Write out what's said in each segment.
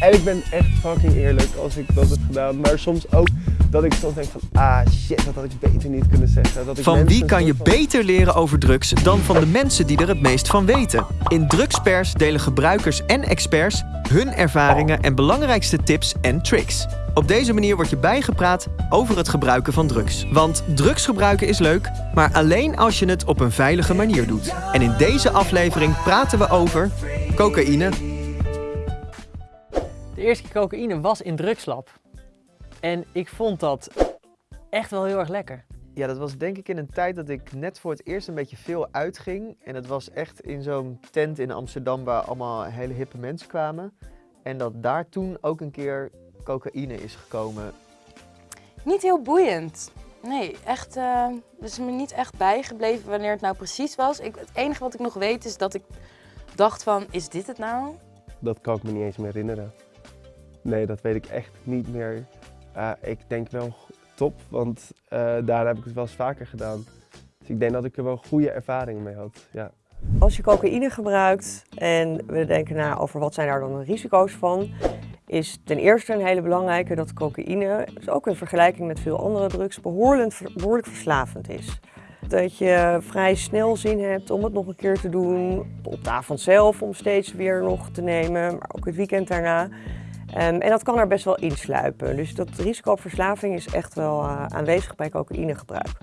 En ik ben echt fucking eerlijk als ik dat heb gedaan. Maar soms ook dat ik soms denk van, ah shit, dat had ik beter niet kunnen zeggen. Dat ik Van wie kan je van- beter leren over drugs dan van de mensen die er het meest van weten? In Drugspers delen gebruikers en experts hun ervaringen en belangrijkste tips en tricks. Op deze manier word je bijgepraat over het gebruiken van drugs. Want drugs gebruiken is leuk, maar alleen als je het op een veilige manier doet. En in deze aflevering praten we over cocaïne, De eerste keer cocaïne was in drugslab. En ik vond dat echt wel heel erg lekker. Ja, dat was denk ik in een tijd dat ik net voor het eerst een beetje veel uitging. En het was echt in zo'n tent in Amsterdam waar allemaal hele hippe mensen kwamen. En dat daar toen ook een keer cocaïne is gekomen. Niet heel boeiend. Nee, echt. eh er is me niet echt bijgebleven wanneer het nou precies was. Ik, het enige wat ik nog weet is dat ik dacht van, is dit het nou? Dat kan ik me niet eens meer herinneren. Nee, dat weet ik echt niet meer. Ah, ik denk wel top, want eh daarna heb ik het wel eens vaker gedaan. Dus ik denk dat ik er wel goede ervaringen mee had. Ja. Als je cocaïne gebruikt en we denken na over wat zijn daar dan de risico's van, is ten eerste een hele belangrijke dat cocaïne, dus ook in vergelijking met veel andere drugs, behoorlijk, behoorlijk verslavend is. Dat je vrij snel zin hebt om het nog een keer te doen, op de avond zelf om steeds weer nog te nemen, maar ook het weekend daarna. Ehm, en dat kan er best wel insluipen. Dus dat risico op verslaving is echt wel eh, aanwezig bij cocaïnegebruik.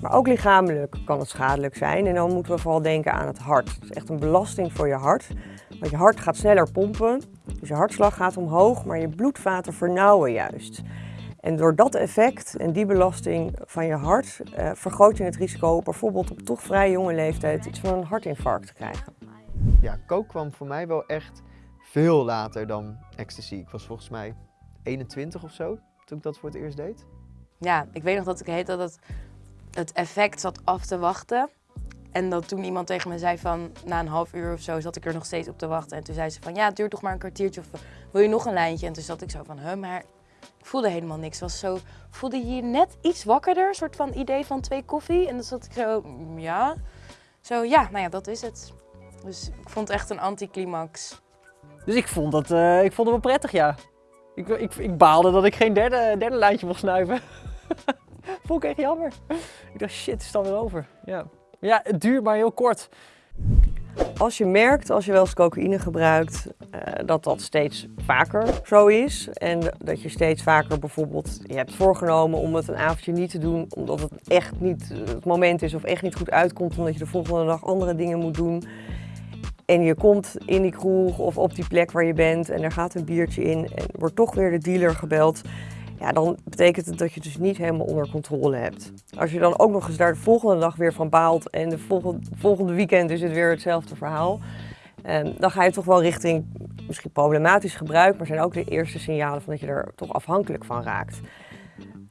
Maar ook lichamelijk kan het schadelijk zijn. En dan moeten we vooral denken aan het hart. Het is echt een belasting voor je hart. Want je hart gaat sneller pompen. Dus je hartslag gaat omhoog, maar je bloedvaten vernauwen juist. En door dat effect en die belasting van je hart eh, vergroot je het risico bijvoorbeeld op toch vrij jonge leeftijd iets van een hartinfarct te krijgen. Ja, coke kwam voor mij wel echt veel later dan ecstasy. Ik was volgens mij 21 of zo toen ik dat voor het eerst deed. Ja, ik weet nog dat ik heet dat het, effect zat af te wachten. En dat toen iemand tegen me zei van, na een half uur of zo, zat ik er nog steeds op te wachten. En toen zei ze van, ja, het duurt toch maar een kwartiertje of wil je nog een lijntje? En toen zat ik zo van, huh, maar ik voelde helemaal niks. Was zo, voelde je je net iets wakkerder, een soort van idee van twee koffie. En dan zat ik zo, mm, ja. Zo, ja, nou ja, dat is het. Dus ik vond het echt een anticlimax. Dus ik vond, dat, eh, ik vond het wel prettig, ja. Ik, ik, ik baalde dat ik geen derde, derde lijntje mocht snuiven. vond ik echt jammer. Ik dacht, shit, is het alweer over. Ja. ja, het duurt maar heel kort. Als je merkt, als je wel eens cocaïne gebruikt, eh, dat dat steeds vaker zo is. En dat je steeds vaker bijvoorbeeld, je hebt voorgenomen om het een avondje niet te doen, omdat het echt niet het moment is of echt niet goed uitkomt, omdat je de volgende dag andere dingen moet doen. En je komt in die kroeg of op die plek waar je bent en er gaat een biertje in en wordt toch weer de dealer gebeld. Ja, dan betekent het dat je het dus niet helemaal onder controle hebt. Als je dan ook nog eens daar de volgende dag weer van baalt en de volgende, volgende weekend is het weer hetzelfde verhaal. eh, dan ga je toch wel richting misschien problematisch gebruik, maar zijn ook de eerste signalen van dat je er toch afhankelijk van raakt.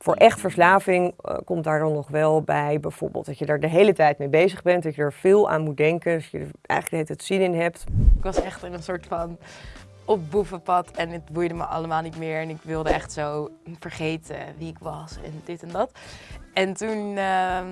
Voor echt verslaving eh, komt daar dan nog wel bij bijvoorbeeld dat je er de hele tijd mee bezig bent, dat je er veel aan moet denken, dat je er eigenlijk tijd zin in hebt. Ik was echt in een soort van op boevenpad en het boeide me allemaal niet meer. En ik wilde echt zo vergeten wie ik was en dit en dat. En toen ehm,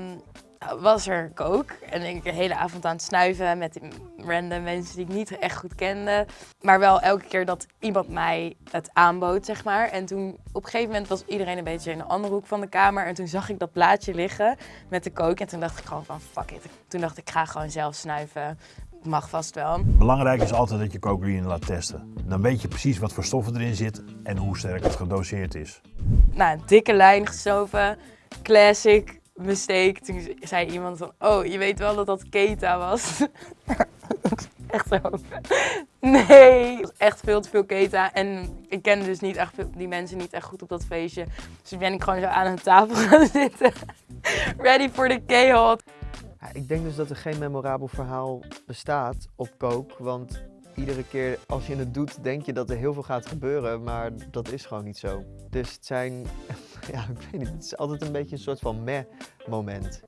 was er kook en ik de hele avond aan het snuiven met random mensen die ik niet echt goed kende. Maar wel elke keer dat iemand mij het aanbood, zeg maar. En toen op een gegeven moment was iedereen een beetje in een andere hoek van de kamer. En toen zag ik dat plaatje liggen met de kook. En toen dacht ik gewoon van fuck it. Toen dacht ik, ik ga gewoon zelf snuiven. Mag vast wel. Belangrijk is altijd dat je cocaïne laat testen. Dan weet je precies wat voor stoffen erin zit en hoe sterk het gedoseerd is. nou, een dikke lijn gestoven. Classic mistake. Toen zei iemand van, oh, je weet wel dat dat keta was. echt zo. Nee, echt veel te veel keta. En ik kende dus niet echt die mensen niet echt goed op dat feestje. Dus ben ik gewoon zo aan een tafel gaan zitten. Ready for the chaos. Ik denk dus dat er geen memorabel verhaal bestaat op coke. Want iedere keer als je het doet, denk je dat er heel veel gaat gebeuren. Maar dat is gewoon niet zo. Dus het zijn, ja, ik weet niet, het is altijd een beetje een soort van meh-moment.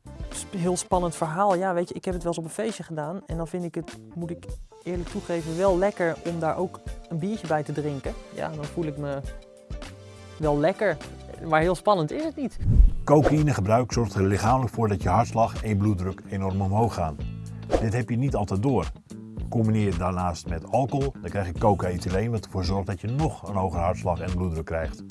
Heel spannend verhaal. Ja, weet je, ik heb het wel eens op een feestje gedaan. En dan vind ik het, moet ik eerlijk toegeven, wel lekker om daar ook een biertje bij te drinken. Ja, dan voel ik me wel lekker. Maar heel spannend is het niet. Cocaïnegebruik zorgt er lichamelijk voor dat je hartslag en bloeddruk enorm omhoog gaan. Dit heb je niet altijd door. Combineer je daarnaast met alcohol, dan krijg je coca-ethyleen wat ervoor zorgt dat je nog een hogere hartslag en bloeddruk krijgt.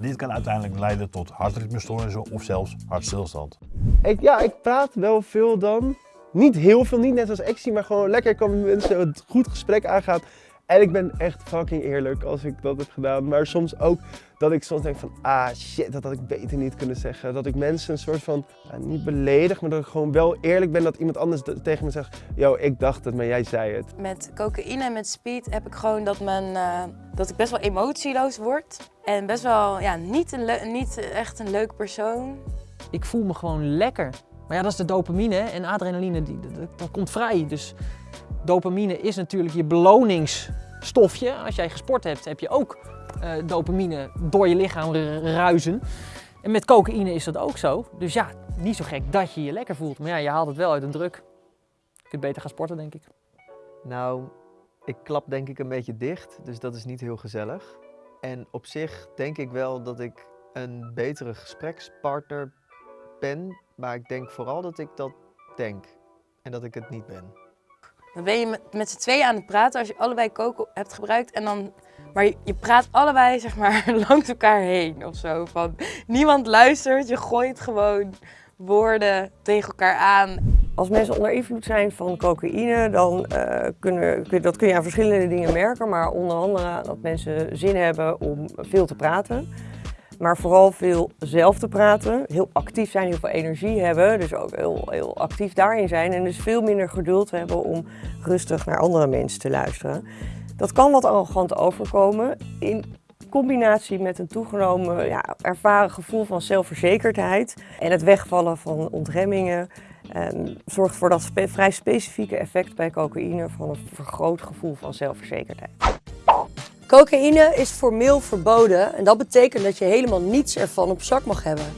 Dit kan uiteindelijk leiden tot hartritmestoornissen of zelfs hartstilstand. Ik, ja, ik praat wel veel dan. Niet heel veel, niet net als Exie, maar gewoon lekker kan met mensen een goed gesprek aangaan. En ik ben echt fucking eerlijk als ik dat heb gedaan. Maar soms ook dat ik soms denk van, ah shit, dat had ik beter niet kunnen zeggen. Dat ik mensen een soort van, niet beledig, maar dat ik gewoon wel eerlijk ben dat iemand anders tegen me zegt, yo, ik dacht het, maar jij zei het. Met cocaïne en met speed heb ik gewoon dat, men, eh, dat ik best wel emotieloos word. En best wel ja, niet, een niet echt een leuk persoon. Ik voel me gewoon lekker. Maar ja, dat is de dopamine en adrenaline, die, dat, dat komt vrij. Dus dopamine is natuurlijk je beloningsstofje. Als jij gesport hebt, heb je ook eh, dopamine door je lichaam ru- ruizen. En met cocaïne is dat ook zo. Dus ja, niet zo gek dat je je lekker voelt. Maar ja, je haalt het wel uit een druk. Je kunt beter gaan sporten, denk ik. Nou, ik klap denk ik een beetje dicht, dus dat is niet heel gezellig. En op zich denk ik wel dat ik een betere gesprekspartner ben, maar ik denk vooral dat ik dat denk en dat ik het niet ben. Dan ben je met, z'n tweeën aan het praten als je allebei coco hebt gebruikt. En dan, maar je, praat allebei zeg maar langs elkaar heen of zo. Van, niemand luistert, je gooit gewoon woorden tegen elkaar aan. Als mensen onder invloed zijn van cocaïne, dan eh, kunnen, kun- dat kun je aan verschillende dingen merken. Maar onder andere dat mensen zin hebben om veel te praten. Maar vooral veel zelf te praten. Heel actief zijn, heel veel energie hebben. Dus ook heel, heel actief daarin zijn. En dus veel minder geduld hebben om rustig naar andere mensen te luisteren. Dat kan wat arrogant overkomen. In combinatie met een toegenomen ja, ervaren gevoel van zelfverzekerdheid. En het wegvallen van ontremmingen. ehm, zorgt voor dat vrij specifieke effect bij cocaïne van een vergroot gevoel van zelfverzekerdheid. Cocaïne is formeel verboden en dat betekent dat je helemaal niets ervan op zak mag hebben.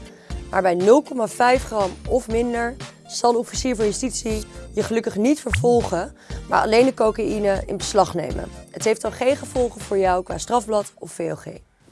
Maar bij 0,5 gram of minder zal de officier van justitie je gelukkig niet vervolgen, maar alleen de cocaïne in beslag nemen. Het heeft dan geen gevolgen voor jou qua strafblad of VOG.